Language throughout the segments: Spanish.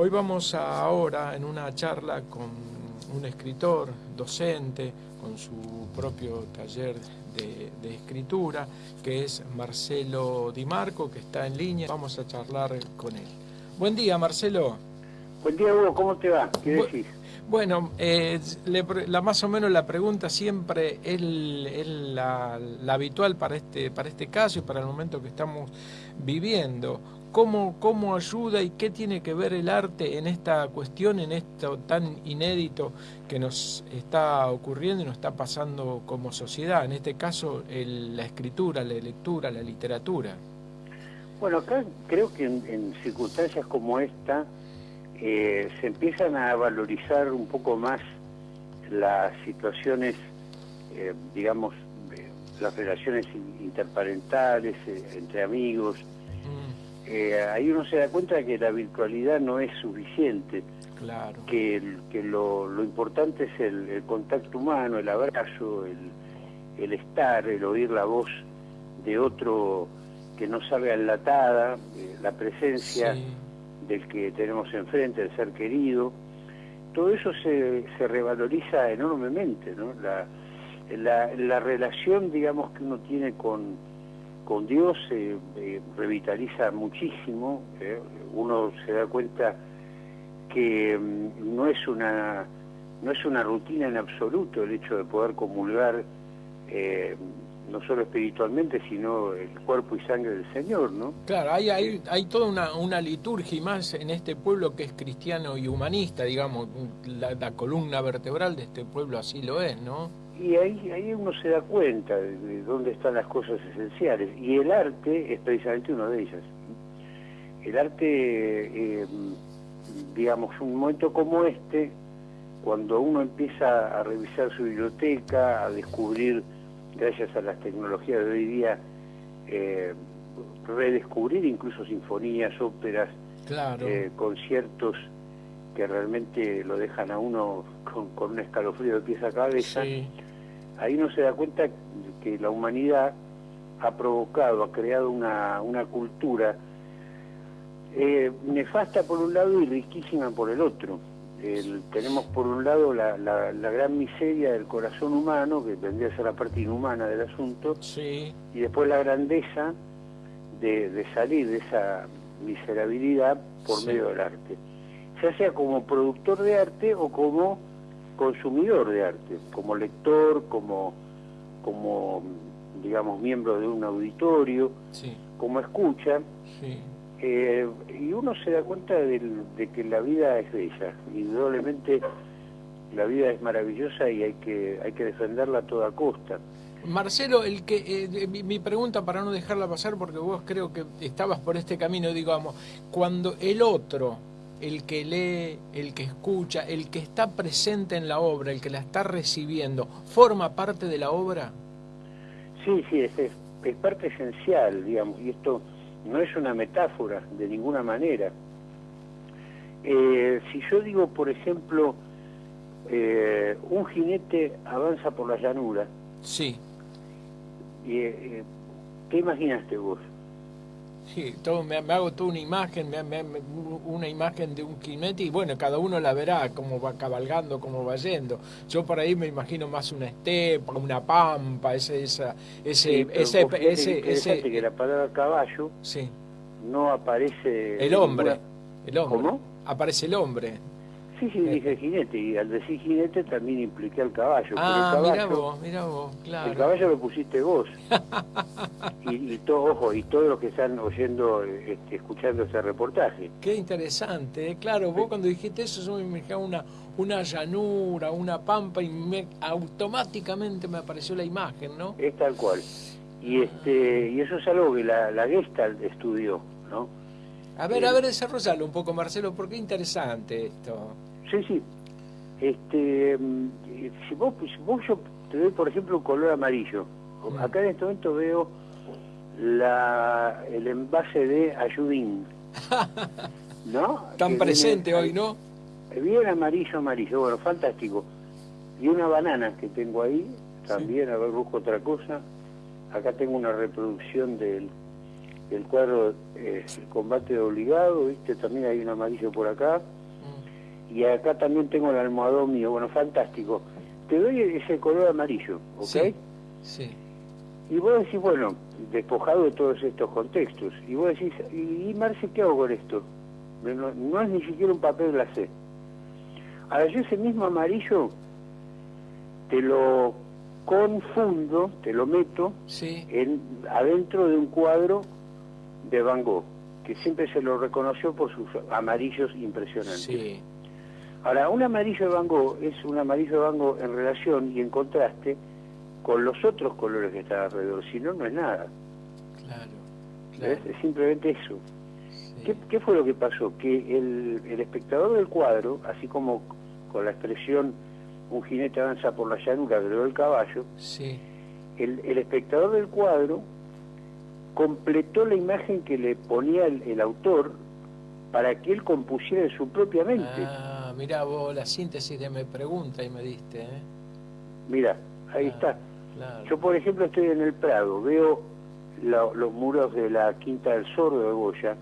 Hoy vamos a, ahora en una charla con un escritor, docente, con su propio taller de, de, escritura, que es Marcelo Di Marco, que está en línea. Vamos a charlar con él. Buen día, Marcelo. Buen día, Hugo. ¿Cómo te va? ¿Qué decís? Bueno, eh, le, la, más o menos la pregunta siempre es, la, la, habitual para este, para este caso y para el momento que estamos viviendo. ¿Cómo, ¿Cómo ayuda y qué tiene que ver el arte en esta cuestión, en esto tan inédito que nos está ocurriendo y nos está pasando como sociedad? En este caso, el, la escritura, la lectura, la literatura. Bueno, acá creo que en, circunstancias como esta, eh, se empiezan a valorizar un poco más las situaciones, eh, digamos, las relaciones interparentales, eh, entre amigos. Eh, ahí uno se da cuenta de que la virtualidad no es suficiente, claro. que, que lo, lo, importante es el, el, contacto humano, el abrazo, el, el estar, el oír la voz de otro que no sabe enlatada, la presencia. Sí del que tenemos enfrente, el ser querido, todo eso se, se revaloriza enormemente, ¿no? La, la, la, relación, digamos, que uno tiene con, con Dios se eh, revitaliza muchísimo, ¿eh? uno se da cuenta que mm, no es una no es una rutina en absoluto el hecho de poder comulgar eh, no solo espiritualmente, sino el cuerpo y sangre del Señor, ¿no? Claro, hay, hay, hay toda una, una liturgia y más en este pueblo que es cristiano y humanista, digamos, la, la, columna vertebral de este pueblo así lo es, ¿no? Y ahí, ahí uno se da cuenta de, de dónde están las cosas esenciales, y el arte es precisamente una de ellas. El arte, eh, digamos, un momento como este, cuando uno empieza a revisar su biblioteca, a descubrir gracias a las tecnologías de hoy día, eh, redescubrir incluso sinfonías, óperas, claro. eh, conciertos que realmente lo dejan a uno con, con un escalofrío de pies a cabeza. Sí. Ahí uno se da cuenta que la humanidad ha provocado, ha creado una, una cultura eh, nefasta por un lado y riquísima por el otro. El, tenemos por un lado la, la, la, gran miseria del corazón humano, que vendría a ser la parte inhumana del asunto, sí. y después la grandeza de, de, salir de esa miserabilidad por sí. medio del arte, ya sea como productor de arte o como consumidor de arte, como lector, como, como digamos, miembro de un auditorio, sí. como escucha. Sí. Eh, y uno se da cuenta de, de, que la vida es bella, indudablemente la vida es maravillosa y hay que, hay que defenderla a toda costa. Marcelo, el que eh, mi, mi, pregunta para no dejarla pasar, porque vos creo que estabas por este camino, digamos, cuando el otro, el que lee, el que escucha, el que está presente en la obra, el que la está recibiendo, ¿forma parte de la obra? Sí, sí, es, es, es parte esencial, digamos, y esto no es una metáfora de ninguna manera. Eh, si yo digo, por ejemplo, eh, un jinete avanza por la llanura. Sí. Y, eh, ¿Qué imaginaste vos? Todo, me, me, hago toda una imagen, me, me, una imagen de un jinete y bueno, cada uno la verá, cómo va cabalgando, cómo va yendo. Yo por ahí me imagino más una estepa, una pampa, ese, esa, ese, sí, ese, ese, ese, que la palabra caballo sí. no aparece... El hombre, ninguna... el hombre. ¿Cómo? Aparece el hombre. Sí, sí, dije jinete, y al decir jinete también impliqué al caballo. Ah, pero el caballo, mira vos, mira vos, claro. El caballo lo pusiste vos. y, y todo, ojo, y todos los que están oyendo, este, escuchando ese reportaje. Qué interesante, ¿eh? claro, vos cuando dijiste eso, yo me imaginaba una, una llanura, una pampa, y me, automáticamente me apareció la imagen, ¿no? Es tal cual. Y, este, y eso es algo que la, la Gestalt estudió, ¿no? A ver, a ver, desarrollalo un poco, Marcelo, porque es interesante esto. Sí, sí. Este, si vos, si vos yo te doy, por ejemplo, un color amarillo. Mm. Acá en este momento veo la, el envase de Ayudín. ¿No? Tan que presente viene, hoy, ¿no? Bien amarillo, amarillo. Bueno, fantástico. Y una banana que tengo ahí, también, sí. a ver, busco otra cosa. Acá tengo una reproducción del el cuadro es el combate obligado, ¿viste? También hay un amarillo por acá. Y acá también tengo el almohadón mío, bueno, fantástico. Te doy ese color amarillo, ¿ok? Sí. sí. Y vos decís, bueno, despojado de todos estos contextos, y vos decís, ¿y, Marce qué hago con esto? No, es ni siquiera un papel glacé. Ahora yo ese mismo amarillo te lo confundo, te lo meto en, adentro de un cuadro de Van Gogh, que siempre se lo reconoció por sus amarillos impresionantes. Ahora, un amarillo de Van Gogh es un amarillo de Van Gogh en relación y en contraste con los otros colores que están alrededor, si no, no es nada. Claro, Es simplemente eso. ¿Qué, fue lo que pasó? Que el, el espectador del cuadro, así como con la expresión un jinete avanza por la llanura, pero el caballo, sí. el, el espectador del cuadro completó la imagen que le ponía el, autor para que él compusiera en su propia mente. Ah, mira vos la síntesis de me pregunta y me diste. ¿eh? Mira, ahí está. Yo, por ejemplo, estoy en el Prado, veo los muros de la Quinta del Sordo de Goya.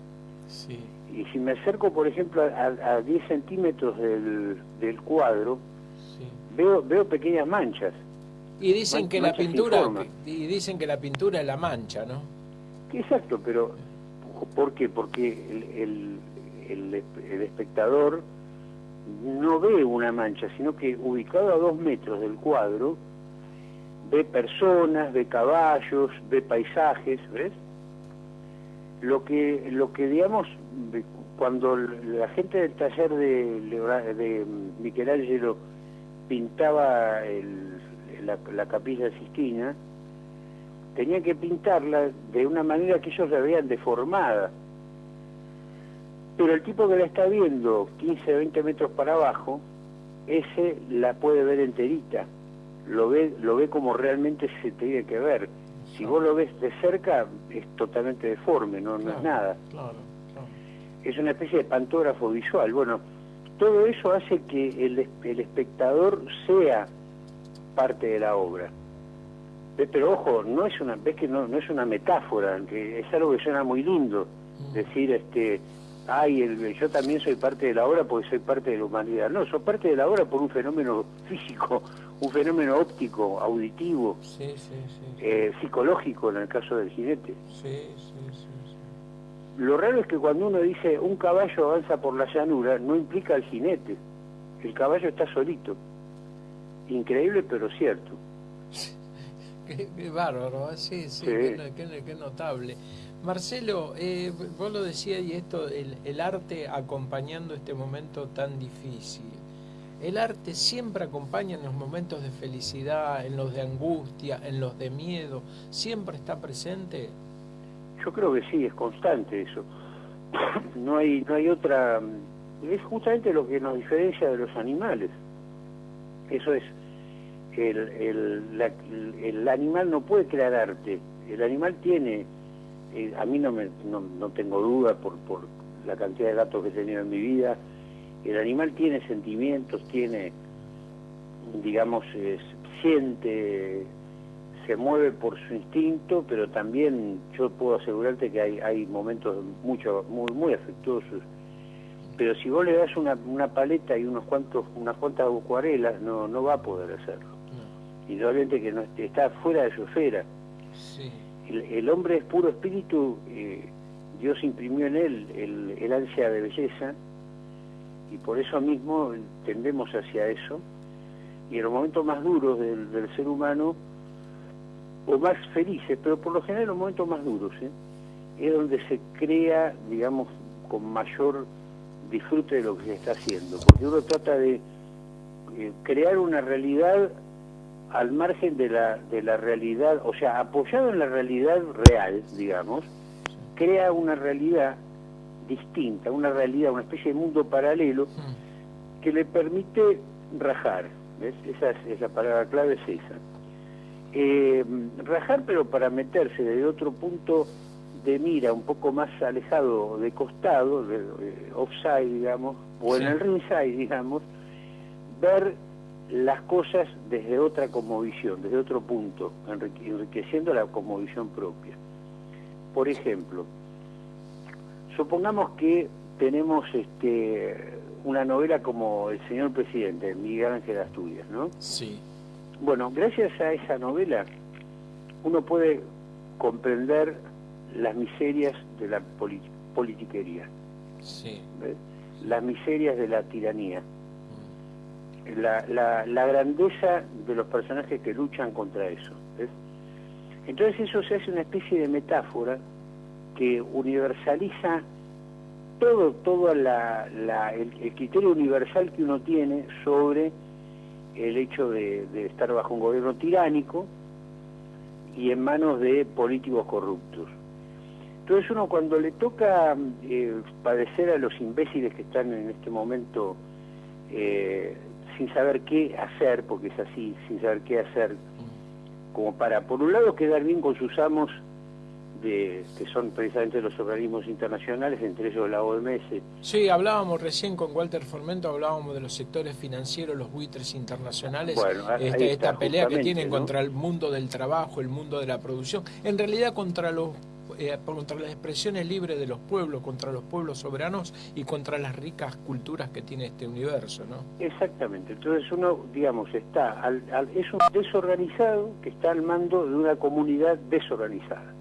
Sí. Y si me acerco, por ejemplo, a, 10 centímetros del, del cuadro, veo, veo pequeñas manchas. Y dicen que la pintura y dicen que la pintura es la mancha, ¿no? Exacto, pero ¿por qué? Porque el, el, el, espectador no ve una mancha, sino que ubicado a dos metros del cuadro, ve personas, ve caballos, ve paisajes, ¿ves? Lo que, lo que digamos, cuando la gente del taller de, de Michelangelo pintaba la, la capilla Sistina, tenía que pintarla de una manera que ellos la vean deformada. Pero el tipo que la está viendo 15, 20 metros para abajo, ese la puede ver enterita, lo ve, lo ve como realmente se tiene que ver. Si vos lo ves de cerca, es totalmente deforme, no, no es nada. Es una especie de pantógrafo visual. Bueno, todo eso hace que el, el espectador sea parte de la obra. Pero ojo, no es una, ves que no, no es una metáfora, que es algo que suena muy lindo, mm. decir, este, ay, el, yo también soy parte de la obra porque soy parte de la humanidad. No, soy parte de la obra por un fenómeno físico, un fenómeno óptico, auditivo, eh, psicológico en el caso del jinete. Lo raro es que cuando uno dice un caballo avanza por la llanura, no implica al jinete. El caballo está solito. Increíble pero cierto. Qué, bárbaro, ¿eh? sí, sí, Qué, notable. Marcelo, eh, vos lo decías y esto, el, arte acompañando este momento tan difícil. ¿El arte siempre acompaña en los momentos de felicidad, en los de angustia, en los de miedo? ¿Siempre está presente? Yo creo que sí, es constante eso. No hay, no hay otra... Es justamente lo que nos diferencia de los animales. Eso es, el, el, animal no puede crear arte, el animal tiene, eh, a mí no, me, no, tengo duda por, por la cantidad de datos que he tenido en mi vida, el animal tiene sentimientos, tiene, digamos, siente, se mueve por su instinto, pero también yo puedo asegurarte que hay, hay momentos mucho, muy, muy afectuosos. Pero si vos le das una, una paleta y unos cuantos, unas cuantas acuarelas, no, no va a poder hacerlo indudablemente que no está fuera de su esfera. El, hombre es puro espíritu, eh, Dios imprimió en él el, ansia de belleza y por eso mismo tendemos hacia eso. Y en los momentos más duros del, ser humano, o más felices, pero por lo general los momentos más duros, ¿eh? es donde se crea, digamos, con mayor disfrute de lo que se está haciendo, porque uno trata de eh, crear una realidad al margen de la, de la realidad, o sea, apoyado en la realidad real, digamos, crea una realidad distinta, una realidad, una especie de mundo paralelo que le permite rajar. ¿ves? Esa es, la palabra clave, es esa. Eh, rajar, pero para meterse desde otro punto de mira, un poco más alejado de costado, de, offside, digamos, o en el ringside, digamos, ver las cosas desde otra visión, desde otro punto, enriqueciendo la visión propia. por ejemplo, supongamos que tenemos este, una novela como El señor presidente, Miguel Ángel Asturias, ¿no? Sí. Bueno, gracias a esa novela uno puede comprender las miserias de la politiquería, sí. las miserias de la tiranía, mm. la, la, grandeza de los personajes que luchan contra eso. Entonces eso se hace una especie de metáfora que universaliza todo, todo la, el, criterio universal que uno tiene sobre el hecho de, estar bajo un gobierno tiránico y en manos de políticos corruptos. Entonces uno cuando le toca eh, padecer a los imbéciles que están en este momento eh, sin saber qué hacer, porque es así, sin saber qué hacer, como para, por un lado, quedar bien con sus amos de, que son precisamente los organismos internacionales, entre ellos la OMS. Sí, hablábamos recién con Walter Formento, hablábamos de los sectores financieros, los buitres internacionales, bueno, este, esta pelea que tienen contra el mundo del trabajo, el mundo de la producción, en realidad contra los eh, contra las expresiones libres de los pueblos, contra los pueblos soberanos y contra las ricas culturas que tiene este universo, ¿no? Exactamente. Entonces uno, digamos, está al, es un desorganizado que está al mando de una comunidad desorganizada.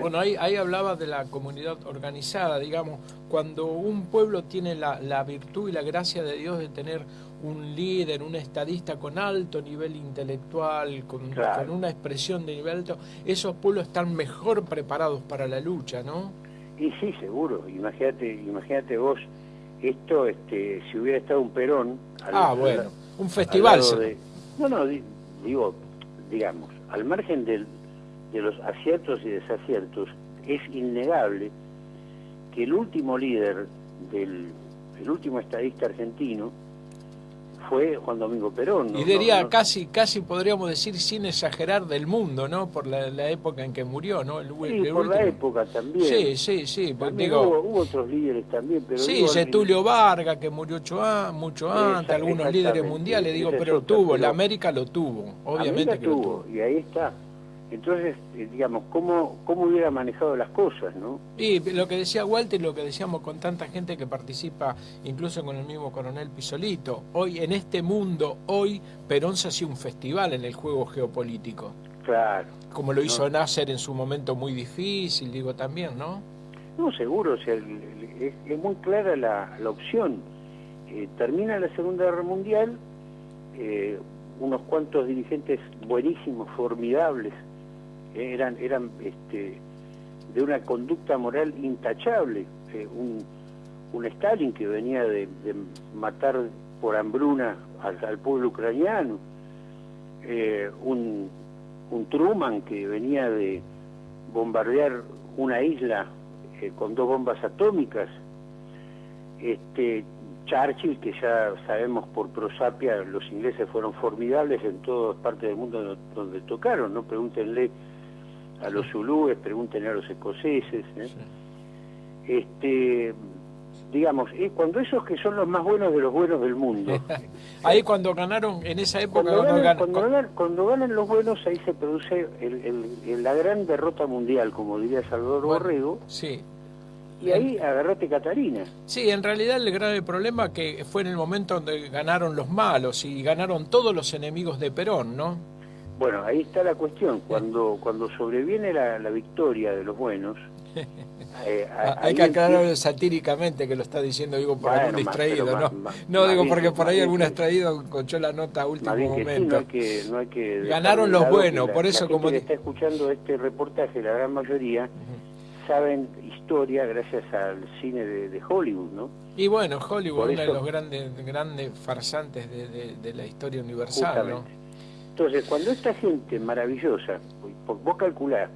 Bueno, ahí, ahí hablaba de la comunidad organizada, digamos, cuando un pueblo tiene la, la, virtud y la gracia de Dios de tener un líder, un estadista con alto nivel intelectual, con, con, una expresión de nivel alto, esos pueblos están mejor preparados para la lucha, ¿no? Y sí, seguro. Imagínate, imagínate vos, esto, este, si hubiera estado un Perón... ah, bueno, un festival. no, no, digo, digamos, al margen del, de los aciertos y desaciertos, es innegable que el último líder del el último estadista argentino fue Juan Domingo Perón. Y diría casi, casi podríamos decir sin exagerar del mundo, ¿no? Por la, época en que murió, ¿no? El, sí, por la época también. Sí, sí, sí. Pues digo, hubo, otros líderes también, pero sí, Setulio Vargas que murió mucho, mucho antes, algunos líderes mundiales, digo, pero tuvo, la América lo tuvo, obviamente que tuvo, lo tuvo. Y ahí está. Entonces, eh, digamos, ¿cómo, ¿cómo hubiera manejado las cosas, no? Y lo que decía Walter, lo que decíamos con tanta gente que participa, incluso con el mismo coronel Pisolito, hoy en este mundo, hoy Perón se hacía un festival en el juego geopolítico. Claro. Como lo hizo Nasser en su momento muy difícil, digo también, ¿no? No, seguro, o sea, es, muy clara la, la opción. Eh, termina la Segunda Guerra Mundial, eh, unos cuantos dirigentes buenísimos, formidables, eran, eran este, de una conducta moral intachable. Eh, un, un Stalin que venía de, matar por hambruna al, pueblo ucraniano, eh, un, un Truman que venía de bombardear una isla eh, con dos bombas atómicas, este Churchill, que ya sabemos por prosapia, los ingleses fueron formidables en todas partes del mundo donde tocaron, ¿no? Pregúntenle a los zulúes, pregúntenle a los escoceses. ¿eh? Este, digamos, cuando esos que son los más buenos de los buenos del mundo. ahí cuando ganaron, en esa época... Cuando, ganan, los buenos, ahí se produce el, la gran derrota mundial, como diría Salvador Borrego. Sí. Y ahí agarrate Catarina. Sí, en realidad el grave problema que fue en el momento donde ganaron los malos y ganaron todos los enemigos de Perón, ¿no? Bueno, ahí está la cuestión. Cuando, cuando sobreviene la, victoria de los buenos... Eh, Hay que aclararlo satíricamente que lo está diciendo, digo, por algún distraído, ¿no? no, digo, porque por ahí algún extraído conchó la nota a último momento. no hay que, Ganaron los buenos, por eso como... que está escuchando este reportaje, la gran mayoría, saben historia gracias al cine de, Hollywood, ¿no? Y bueno, Hollywood, es uno de los grandes, grandes farsantes de, la historia universal, ¿no? Entonces, cuando esta gente maravillosa, vos calculás,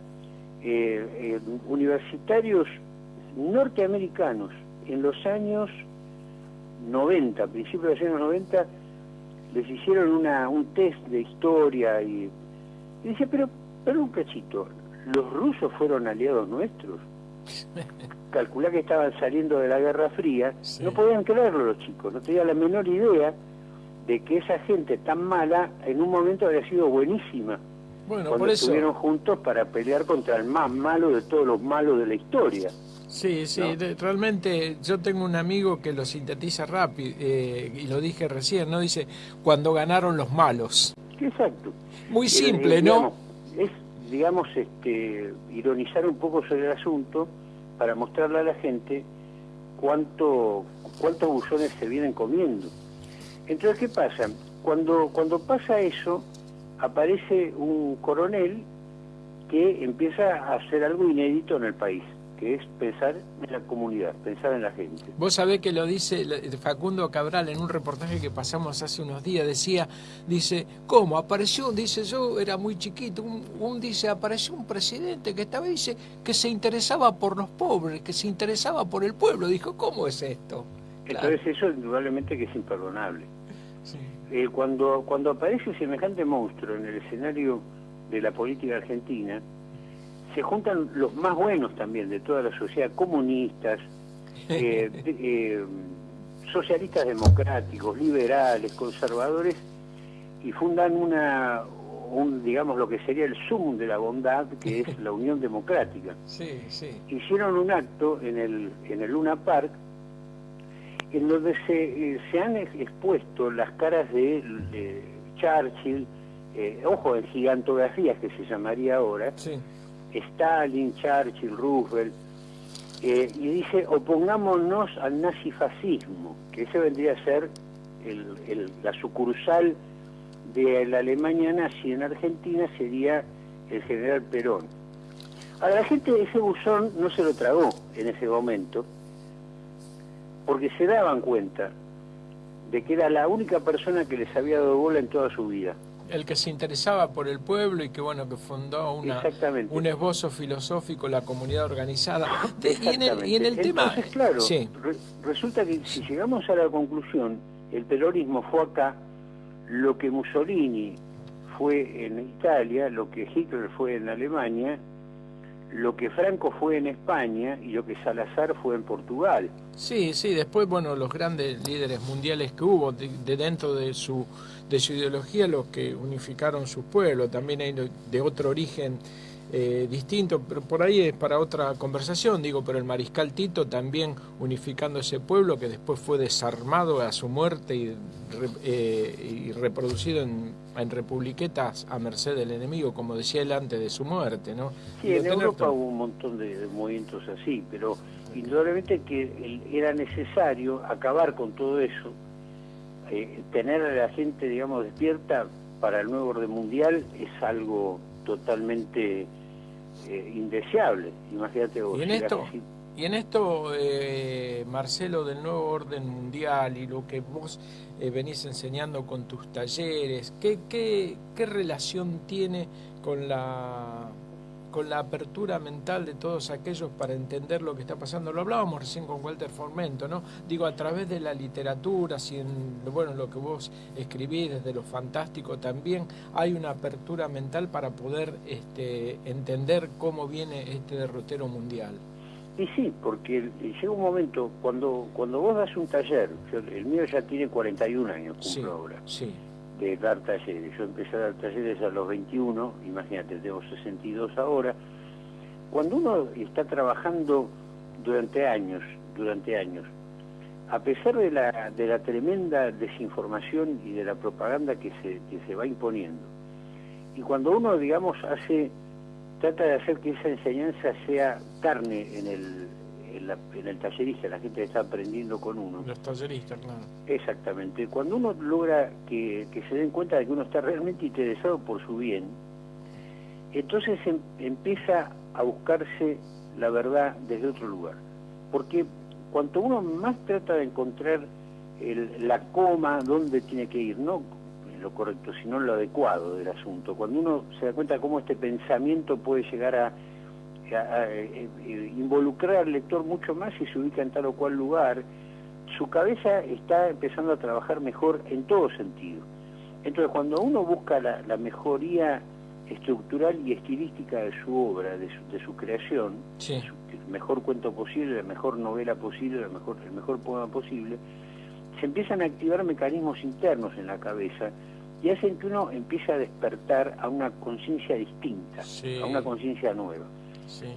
eh, eh, universitarios norteamericanos en los años 90, principios de los años 90, les hicieron una, un test de historia y, y dice, pero, pero un cachito, los rusos fueron aliados nuestros. Calculá que estaban saliendo de la Guerra Fría, no podían creerlo los chicos, no tenían la menor idea de que esa gente tan mala en un momento había sido buenísima. Bueno, cuando estuvieron juntos para pelear contra el más malo de todos los malos de la historia. Sí, sí, realmente yo tengo un amigo que lo sintetiza rápido, eh, y lo dije recién, ¿no? Dice, cuando ganaron los malos. Exacto. Muy simple, ¿no? es, digamos, este, ironizar un poco sobre el asunto para mostrarle a la gente cuánto, cuántos buzones se vienen comiendo. Entonces, ¿qué pasa? Cuando, cuando pasa eso, aparece un coronel que empieza a hacer algo inédito en el país que es pensar en la comunidad, pensar en la gente. Vos sabés que lo dice Facundo Cabral en un reportaje que pasamos hace unos días, decía, dice, ¿cómo? Apareció, dice, yo era muy chiquito, un, dice, apareció un presidente que estaba, dice, que se interesaba por los pobres, que se interesaba por el pueblo. Dijo, ¿cómo es esto? Entonces eso indudablemente que es imperdonable. Eh, cuando, cuando aparece semejante monstruo en el escenario de la política argentina, se juntan los más buenos también de toda la sociedad, comunistas, eh, eh, socialistas democráticos, liberales, conservadores, y fundan una, un, digamos, lo que sería el sum de la bondad, que es la Unión Democrática. Sí, sí. Hicieron un acto en el, en el Luna Park, en donde se, eh, se han expuesto las caras de, Churchill, ojo, en gigantografías que se llamaría ahora, sí Stalin, Churchill, Roosevelt, eh, y dice, oponámonos al nazifascismo, que ese vendría a ser la sucursal de la Alemania nazi en Argentina, sería el general Perón. A la gente de ese buzón no se lo tragó en ese momento, porque se daban cuenta de que era la única persona que les había dado bola en toda su vida. El que se interesaba por el pueblo y que bueno que fundó una, un esbozo filosófico, la comunidad organizada. y en el, y en el tema... claro, resulta que si llegamos a la conclusión, el peronismo fue acá, lo que Mussolini fue en Italia, lo que Hitler fue en Alemania, lo que Franco fue en España y lo que Salazar fue en Portugal. Sí, sí, después, bueno, los grandes líderes mundiales que hubo de, dentro de su, de su ideología, los que unificaron su pueblo, también hay de otro origen eh, distinto, pero por ahí es para otra conversación, digo, pero el mariscal Tito también unificando ese pueblo que después fue desarmado a su muerte y, eh, reproducido en, republiquetas a merced del enemigo, como decía él antes de su muerte, ¿no? Sí, en Europa hubo un montón de, movimientos así, pero indudablemente que era necesario acabar con todo eso, eh, tener a la gente, digamos, despierta para el nuevo orden mundial es algo totalmente eh, indeseable, imagínate vos. Y en esto, y en esto eh, Marcelo, del nuevo orden mundial y lo que vos eh, venís enseñando con tus talleres, ¿qué, qué, qué relación tiene con la con la apertura mental de todos aquellos para entender lo que está pasando. Lo hablábamos recién con Walter Formento, ¿no? Digo, a través de la literatura, si en bueno, lo que vos escribís desde lo fantástico también, hay una apertura mental para poder este, entender cómo viene este derrotero mundial. Y sí, porque llega un momento, cuando, cuando vos das un taller, el mío ya tiene 41 años, cumplo ahora. Sí de dar talleres. Yo empecé a dar talleres a los 21, imagínate, tengo 62 ahora. Cuando uno está trabajando durante años, durante años, a pesar de la, de la tremenda desinformación y de la propaganda que se, que se va imponiendo, y cuando uno, digamos, hace, trata de hacer que esa enseñanza sea carne en el, en, el tallerista, la gente está aprendiendo con uno. Los talleristas, claro. Exactamente. Cuando uno logra que, se den cuenta de que uno está realmente interesado por su bien, entonces em, empieza a buscarse la verdad desde otro lugar. Porque cuanto uno más trata de encontrar la coma, dónde tiene que ir, no lo correcto, sino lo adecuado del asunto, cuando uno se da cuenta de cómo este pensamiento puede llegar a eh, eh, involucrar al lector mucho más y se ubica en tal o cual lugar, su cabeza está empezando a trabajar mejor en todo sentido. Entonces, cuando uno busca la, mejoría estructural y estilística de su obra, de su, creación, el mejor cuento posible, la mejor novela posible, mejor, el mejor poema posible, se empiezan a activar mecanismos internos en la cabeza y hacen que uno empiece a despertar a una conciencia distinta, a una conciencia nueva.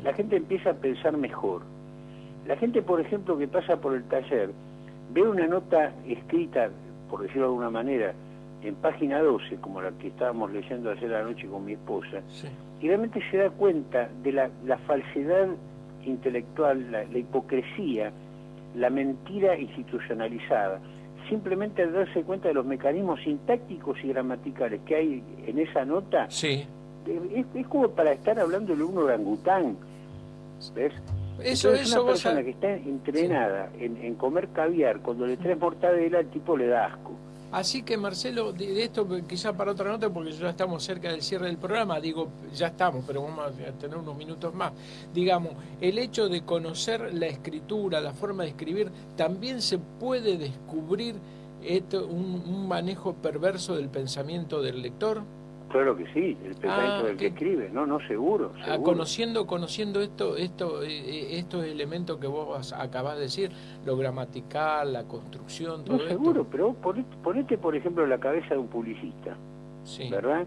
La gente empieza a pensar mejor. La gente, por ejemplo, que pasa por el taller, ve una nota escrita, por decirlo de alguna manera, en página 12, como la que estábamos leyendo ayer anoche con mi esposa, y realmente se da cuenta de la, falsedad intelectual, la, hipocresía, la mentira institucionalizada, simplemente al darse cuenta de los mecanismos sintácticos y gramaticales que hay en esa nota, sí. Es, como para estar hablando de un orangután, ¿ves? Eso, es una persona que está entrenada en, en, comer caviar, cuando le traes mortadela, el tipo le da asco. Así que Marcelo, de, esto quizá para otra nota, porque ya estamos cerca del cierre del programa, digo, ya estamos, pero vamos a tener unos minutos más. Digamos, el hecho de conocer la escritura, la forma de escribir, también se puede descubrir esto, un manejo perverso del pensamiento del lector. Claro que sí, el pensamiento ah, del que, escribe, no, no, seguro, ah, conociendo, conociendo esto, esto, eh, eh, estos elementos que vos acabás de decir, lo gramatical, la construcción, todo no, seguro, pero ponete, por ejemplo, la cabeza de un publicista, ¿verdad?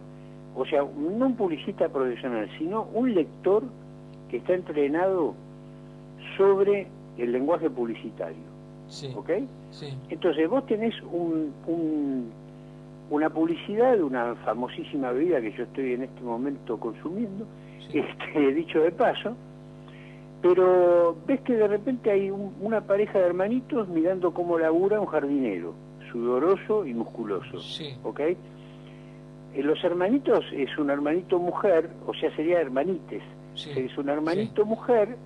O sea, no un publicista profesional, sino un lector que está entrenado sobre el lenguaje publicitario, sí. ¿ok? Sí. Entonces vos tenés un una publicidad de una famosísima bebida que yo estoy en este momento consumiendo, este, dicho de paso, pero ves que de repente hay una pareja de hermanitos mirando cómo labura un jardinero, sudoroso y musculoso, ¿ok? Eh, los hermanitos es un hermanito mujer, o sea, sería hermanites, es un hermanito mujer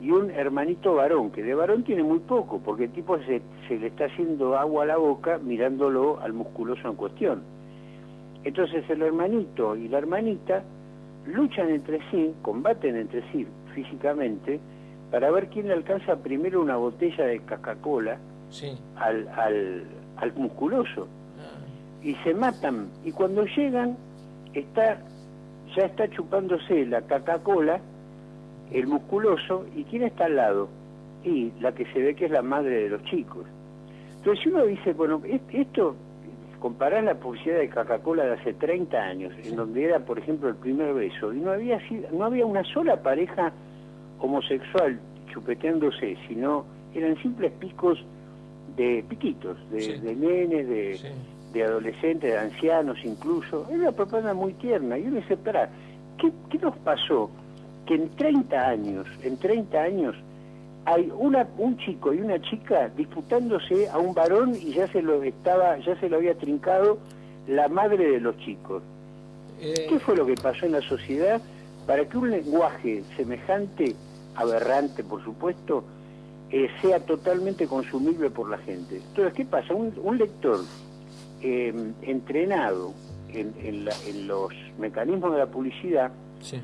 y un hermanito varón, que de varón tiene muy poco, porque el tipo se, se, le está haciendo agua a la boca mirándolo al musculoso en cuestión. Entonces el hermanito y la hermanita luchan entre sí, combaten entre sí físicamente, para ver quién le alcanza primero una botella de Coca-Cola al, al, al, musculoso. Ah. Y se matan, y cuando llegan, está ya está chupándose la Coca-Cola el musculoso, ¿y quién está al lado? Y la que se ve que es la madre de los chicos. Entonces si uno dice, bueno, esto, comparar la publicidad de Coca-Cola de hace 30 años, en donde era, por ejemplo, el primer beso, y no había, no había una sola pareja homosexual chupeteándose, sino eran simples picos de piquitos, de, nenes, de, de, adolescentes, de ancianos incluso. Era una propaganda muy tierna. Y uno dice, espera, ¿qué, ¿qué nos pasó? Que en 30 años, en 30 años, hay una, un chico y una chica disputándose a un varón y ya se lo estaba, ya se lo había trincado la madre de los chicos. Eh, ¿Qué fue lo que pasó en la sociedad para que un lenguaje semejante, aberrante por supuesto, eh, sea totalmente consumible por la gente? Entonces, ¿qué pasa? Un, lector eh, entrenado en, en, los mecanismos de la publicidad sí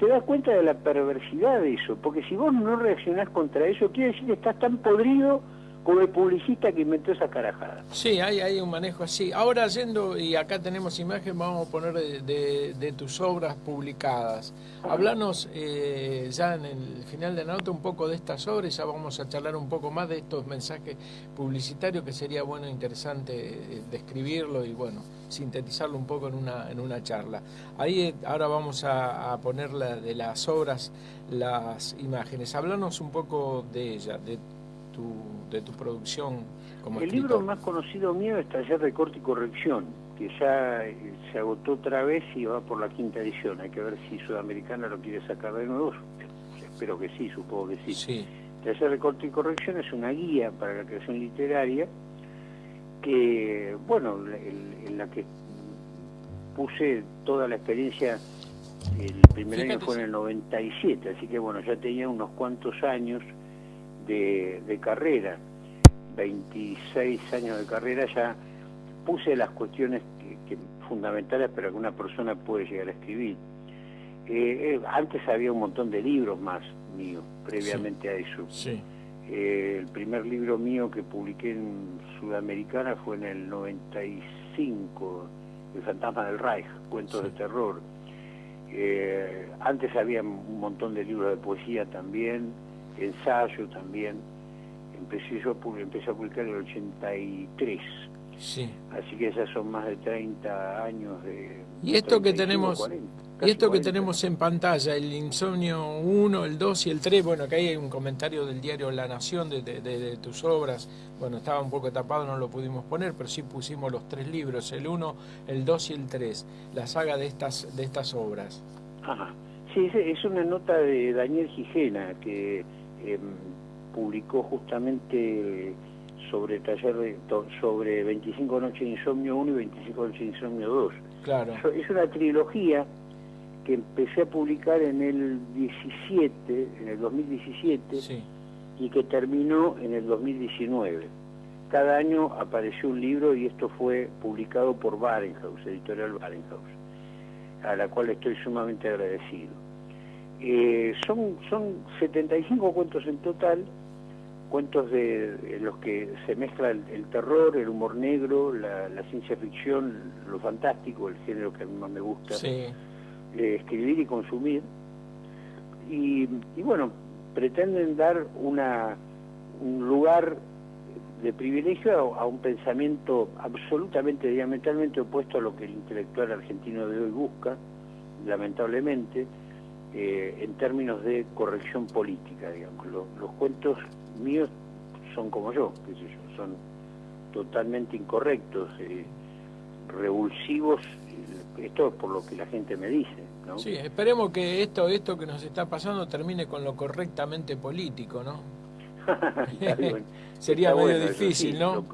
se da cuenta de la perversidad de eso, porque si vos no reaccionás contra eso, quiere decir que estás tan podrido como el publicista que inventó esa carajada. Sí, hay, hay un manejo así. Ahora yendo, y acá tenemos imagen, vamos a poner de, tus obras publicadas. Hablanos eh, ya en el final de la nota un poco de estas obras, ya vamos a charlar un poco más de estos mensajes publicitarios que sería bueno e interesante eh, describirlo y bueno, sintetizarlo un poco en una, en una charla. Ahí eh, ahora vamos a, poner de las obras las imágenes. Hablanos un poco de ella, de de tu producción como El libro más conocido mío es Taller de Corte y Corrección, que ya eh, se agotó otra vez y va por la quinta edición. Hay que ver si Sudamericana lo quiere sacar de nuevo. Espero que sí, supongo que sí. sí. Taller de Corte y Corrección es una guía para la creación literaria que, bueno, en la que puse toda la experiencia el primer año fue en el 97, así que bueno, ya tenía unos cuantos años de, carrera, 26 años de carrera, ya puse las cuestiones que, fundamentales para que una persona pueda llegar a escribir. Eh, eh, antes había un montón de libros más míos, previamente a eso. Eh, el primer libro mío que publiqué en Sudamericana fue en el 95, El fantasma del Reich, cuentos de terror. antes había un montón de libros de poesía también, ensayo también. Empecé yo empecé a publicar en el 83. Sí. Así que esas son más de 30 años de... Y esto que tenemos... y esto que tenemos en pantalla, el insomnio 1, el 2 y el 3, bueno, acá hay un comentario del diario La Nación de, de, tus obras, bueno, estaba un poco tapado, no lo pudimos poner, pero sí pusimos los tres libros, el 1, el 2 y el 3, la saga de estas, de estas obras. Ajá. Sí, es una nota de Daniel Gijena que em, publicó justamente sobre taller de, sobre 25 noches de insomnio 1 y 25 noches de insomnio 2. Claro. Es una trilogía que empecé a publicar en el 17, en el 2017 y que terminó en el 2019. Cada año apareció un libro y esto fue publicado por Barenhaus, editorial Barenhaus, a la cual estoy sumamente agradecido. Eh, son, son 75 cuentos en total cuentos de, los que se mezcla el, terror, el humor negro, la, ciencia ficción, lo fantástico, el género que a mí más me gusta eh, escribir y consumir. Y, bueno, pretenden dar una, un lugar de privilegio a, un pensamiento absolutamente diametralmente opuesto a lo que el intelectual argentino de hoy busca, lamentablemente, eh, en términos de corrección política, digamos. los cuentos míos son como yo, qué sé yo, son totalmente incorrectos, eh, revulsivos, eh, esto es por lo que la gente me dice. ¿no? Sí, esperemos que esto, esto que nos está pasando termine con lo correctamente político, ¿no? Sería medio difícil, ¿no?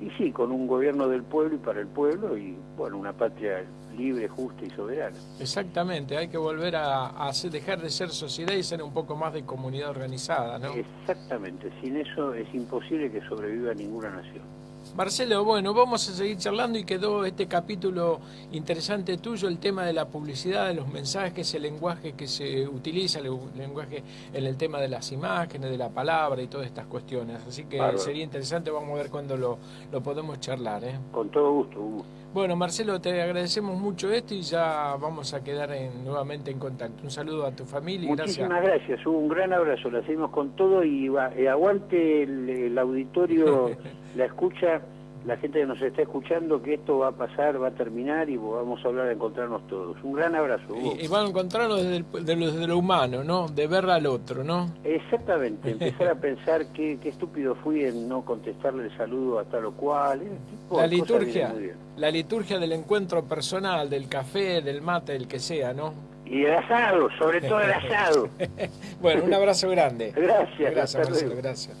y sí, con un gobierno del pueblo y para el pueblo y, bueno, una patria libre, justa y soberana. Exactamente, hay que volver a, dejar de ser sociedad y ser un poco más de comunidad organizada, ¿no? Exactamente, sin eso es imposible que sobreviva ninguna nación. Marcelo, bueno, vamos a seguir charlando y quedó este capítulo interesante tuyo, el tema de la publicidad, de los mensajes, el lenguaje que se utiliza, el lenguaje en el tema de las imágenes, de la palabra y todas estas cuestiones. Así que sería interesante, vamos a ver cuándo lo, lo podemos charlar. ¿eh? Con todo gusto, Hugo. Bueno, Marcelo, te agradecemos mucho esto y ya vamos a quedar nuevamente en contacto. Un saludo a tu familia y Muchísimas gracias. un gran abrazo. La seguimos con todo y eh, aguante el, auditorio, la escucha, la gente que nos está escuchando, que esto va a pasar, va a terminar y vamos a hablar de encontrarnos todos. Un gran abrazo. Y, van a encontrarnos desde, lo humano, ¿no? De ver al otro, ¿no? Exactamente. Empezar a pensar qué, estúpido fui en no contestarle el saludo a tal o cual. La liturgia la liturgia del encuentro personal, del café, del mate, del que sea, ¿no? Y el asado, sobre todo el asado. bueno, un abrazo grande. Gracias. Gracias, Marcelo, gracias.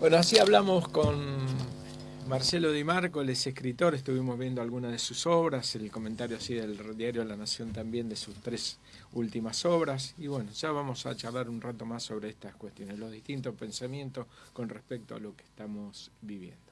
Bueno, así hablamos con Marcelo Di Marco, él es escritor, estuvimos viendo algunas de sus obras, el comentario así del diario La Nación también de sus tres últimas obras, y bueno, ya vamos a charlar un rato más sobre estas cuestiones, los distintos pensamientos con respecto a lo que estamos viviendo.